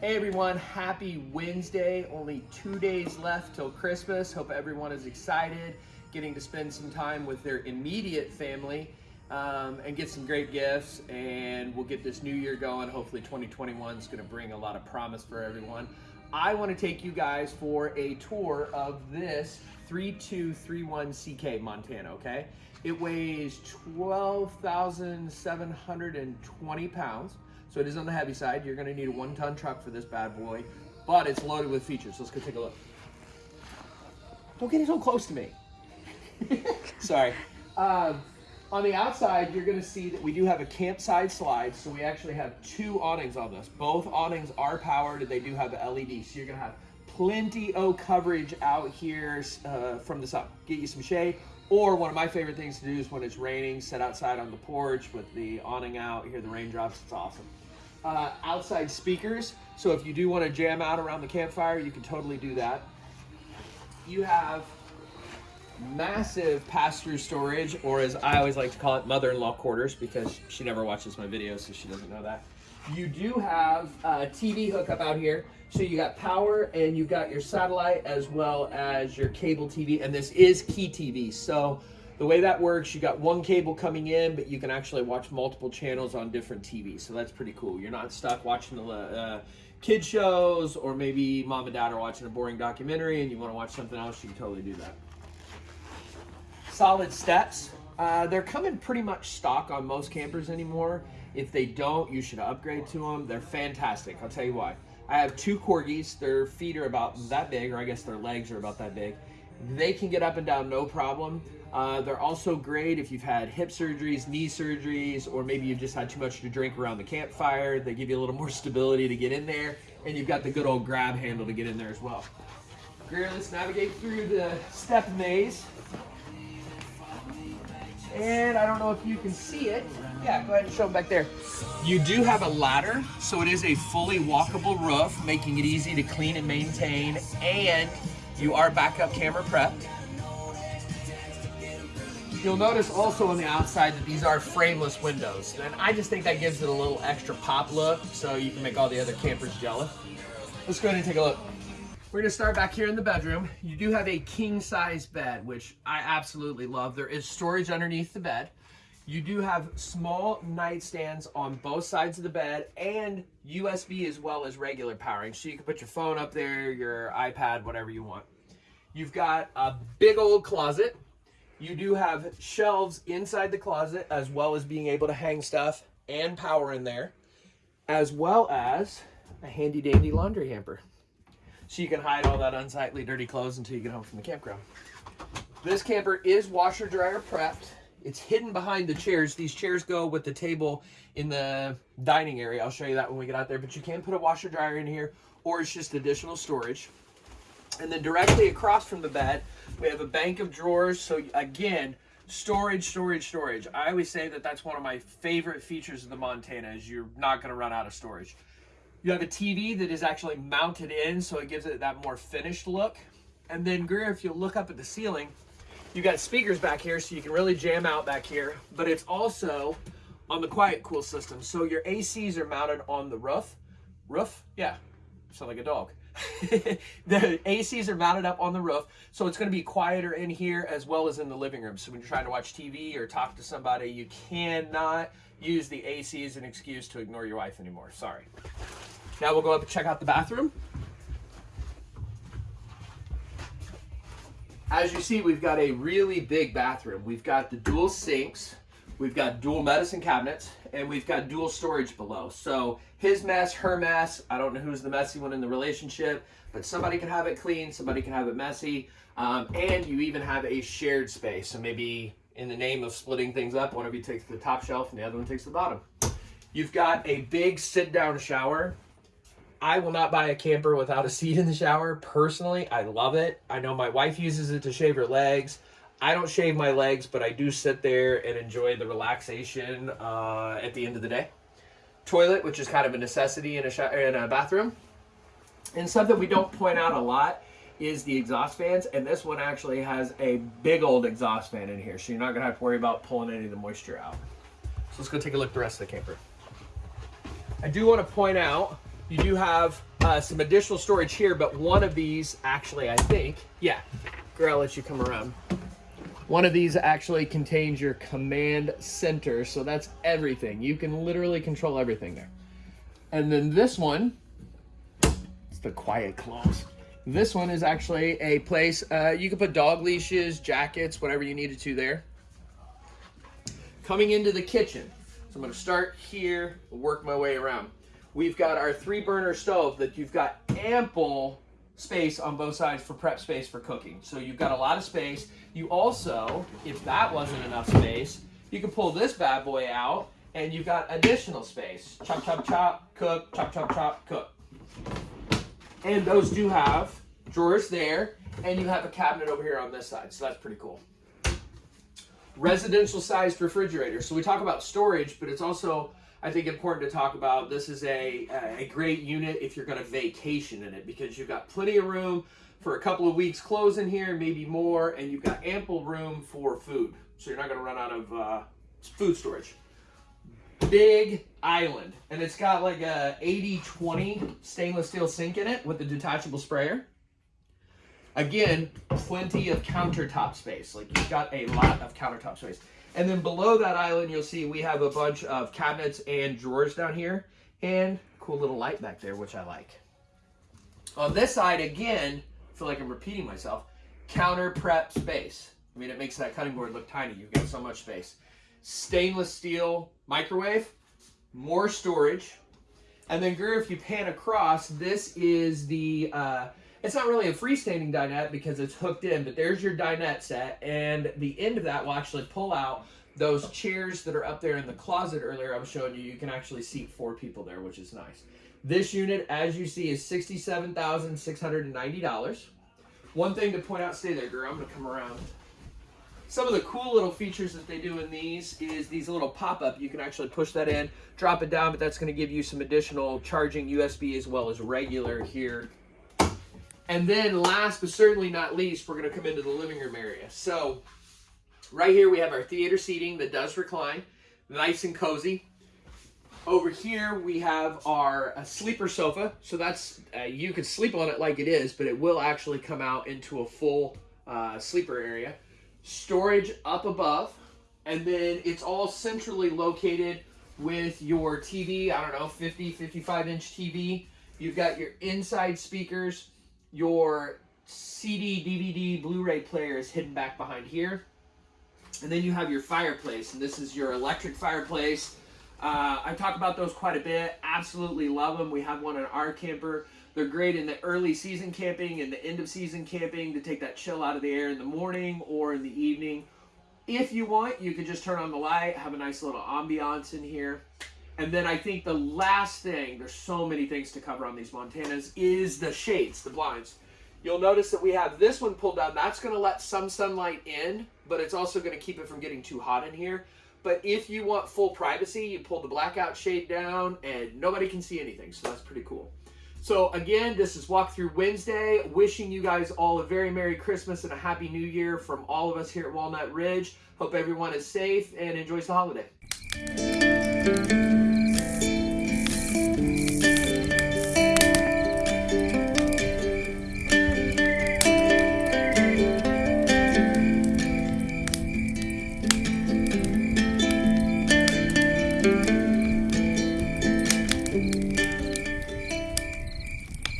Hey everyone, happy Wednesday. Only two days left till Christmas. Hope everyone is excited, getting to spend some time with their immediate family um, and get some great gifts. And we'll get this new year going. Hopefully 2021 is going to bring a lot of promise for everyone. I want to take you guys for a tour of this 3231CK Montana, okay? It weighs 12,720 pounds. So it is on the heavy side. You're gonna need a one ton truck for this bad boy, but it's loaded with features. Let's go take a look. Don't get so close to me. Sorry. Um, on the outside, you're gonna see that we do have a campside slide. So we actually have two awnings on this. Both awnings are powered and they do have the LED. So you're gonna have plenty of coverage out here uh, from the sun. Get you some shade. Or one of my favorite things to do is when it's raining, sit outside on the porch with the awning out, hear the raindrops, it's awesome uh, outside speakers. So if you do want to jam out around the campfire, you can totally do that. You have massive pass-through storage, or as I always like to call it, mother-in-law quarters, because she never watches my videos, so she doesn't know that. You do have a TV hookup out here. So you got power and you got your satellite as well as your cable TV, and this is Key TV. So the way that works, you got one cable coming in, but you can actually watch multiple channels on different TVs. So that's pretty cool. You're not stuck watching the uh, kid shows or maybe mom and dad are watching a boring documentary and you want to watch something else, you can totally do that. Solid steps. Uh, they're coming pretty much stock on most campers anymore. If they don't, you should upgrade to them. They're fantastic. I'll tell you why. I have two corgis. Their feet are about that big, or I guess their legs are about that big. They can get up and down no problem. Uh, they're also great if you've had hip surgeries, knee surgeries, or maybe you've just had too much to drink around the campfire. They give you a little more stability to get in there, and you've got the good old grab handle to get in there as well. Greer, let's navigate through the step maze. And I don't know if you can see it. Yeah, go ahead and show them back there. You do have a ladder, so it is a fully walkable roof, making it easy to clean and maintain, and you are backup camera prepped. You'll notice also on the outside that these are frameless windows. And I just think that gives it a little extra pop look so you can make all the other campers jealous. Let's go ahead and take a look. We're gonna start back here in the bedroom. You do have a king size bed, which I absolutely love. There is storage underneath the bed. You do have small nightstands on both sides of the bed and USB as well as regular powering. So you can put your phone up there, your iPad, whatever you want. You've got a big old closet you do have shelves inside the closet as well as being able to hang stuff and power in there, as well as a handy dandy laundry hamper. So you can hide all that unsightly dirty clothes until you get home from the campground. This camper is washer dryer prepped. It's hidden behind the chairs. These chairs go with the table in the dining area. I'll show you that when we get out there, but you can put a washer dryer in here or it's just additional storage. And then directly across from the bed, we have a bank of drawers. So again, storage, storage, storage. I always say that that's one of my favorite features of the Montana is you're not going to run out of storage. You have a TV that is actually mounted in, so it gives it that more finished look. And then Greer, if you look up at the ceiling, you got speakers back here, so you can really jam out back here. But it's also on the quiet cool system. So your ACs are mounted on the roof. Roof? Yeah, sound like a dog. the ACs are mounted up on the roof, so it's going to be quieter in here as well as in the living room. So when you're trying to watch TV or talk to somebody, you cannot use the AC as an excuse to ignore your wife anymore. Sorry. Now we'll go up and check out the bathroom. As you see, we've got a really big bathroom. We've got the dual sinks, we've got dual medicine cabinets, and we've got dual storage below. So his mess, her mess, I don't know who's the messy one in the relationship, but somebody can have it clean, somebody can have it messy, um, and you even have a shared space. So maybe in the name of splitting things up, one of you takes the top shelf and the other one takes the bottom. You've got a big sit-down shower. I will not buy a camper without a seat in the shower. Personally, I love it. I know my wife uses it to shave her legs. I don't shave my legs, but I do sit there and enjoy the relaxation uh, at the end of the day. Toilet, which is kind of a necessity in a, shower, in a bathroom. And something we don't point out a lot is the exhaust fans. And this one actually has a big old exhaust fan in here. So you're not going to have to worry about pulling any of the moisture out. So let's go take a look at the rest of the camper. I do want to point out, you do have uh, some additional storage here, but one of these actually, I think, yeah, girl, I'll let you come around. One of these actually contains your command center, so that's everything. You can literally control everything there. And then this one, it's the quiet close. This one is actually a place uh, you can put dog leashes, jackets, whatever you needed to there. Coming into the kitchen. So I'm gonna start here, work my way around. We've got our three burner stove that you've got ample space on both sides for prep space for cooking. So you've got a lot of space. You also, if that wasn't enough space, you can pull this bad boy out and you've got additional space. Chop, chop, chop, cook, chop, chop, chop, cook. And those do have drawers there and you have a cabinet over here on this side. So that's pretty cool. Residential sized refrigerator. So we talk about storage, but it's also I think important to talk about. This is a, a great unit if you're going to vacation in it because you've got plenty of room for a couple of weeks clothes in here, maybe more, and you've got ample room for food. So you're not going to run out of uh, food storage. Big island, and it's got like a 80-20 stainless steel sink in it with a detachable sprayer. Again, plenty of countertop space. Like you've got a lot of countertop space. And then below that island, you'll see we have a bunch of cabinets and drawers down here and cool little light back there, which I like. On this side, again, I feel like I'm repeating myself, counter prep space. I mean, it makes that cutting board look tiny. You've got so much space. Stainless steel microwave, more storage. And then, Greer, if you pan across, this is the uh, it's not really a freestanding dinette because it's hooked in, but there's your dinette set, and the end of that will actually pull out those chairs that are up there in the closet earlier I was showing you. You can actually seat four people there, which is nice. This unit, as you see, is $67,690. One thing to point out, stay there, girl. I'm going to come around. Some of the cool little features that they do in these is these little pop-up. You can actually push that in, drop it down, but that's going to give you some additional charging USB as well as regular here and then last but certainly not least, we're going to come into the living room area. So right here we have our theater seating that does recline, nice and cozy. Over here we have our uh, sleeper sofa. So that's, uh, you can sleep on it like it is, but it will actually come out into a full uh, sleeper area. Storage up above, and then it's all centrally located with your TV, I don't know, 50, 55 inch TV. You've got your inside speakers, your CD, DVD, Blu-ray player is hidden back behind here. And then you have your fireplace, and this is your electric fireplace. Uh, I talk about those quite a bit. Absolutely love them. We have one in our camper. They're great in the early season camping and the end of season camping to take that chill out of the air in the morning or in the evening. If you want, you could just turn on the light, have a nice little ambiance in here. And then I think the last thing, there's so many things to cover on these Montanas, is the shades, the blinds. You'll notice that we have this one pulled down. That's going to let some sunlight in, but it's also going to keep it from getting too hot in here. But if you want full privacy, you pull the blackout shade down and nobody can see anything. So that's pretty cool. So again, this is Walkthrough Wednesday. Wishing you guys all a very Merry Christmas and a Happy New Year from all of us here at Walnut Ridge. Hope everyone is safe and enjoys the holiday.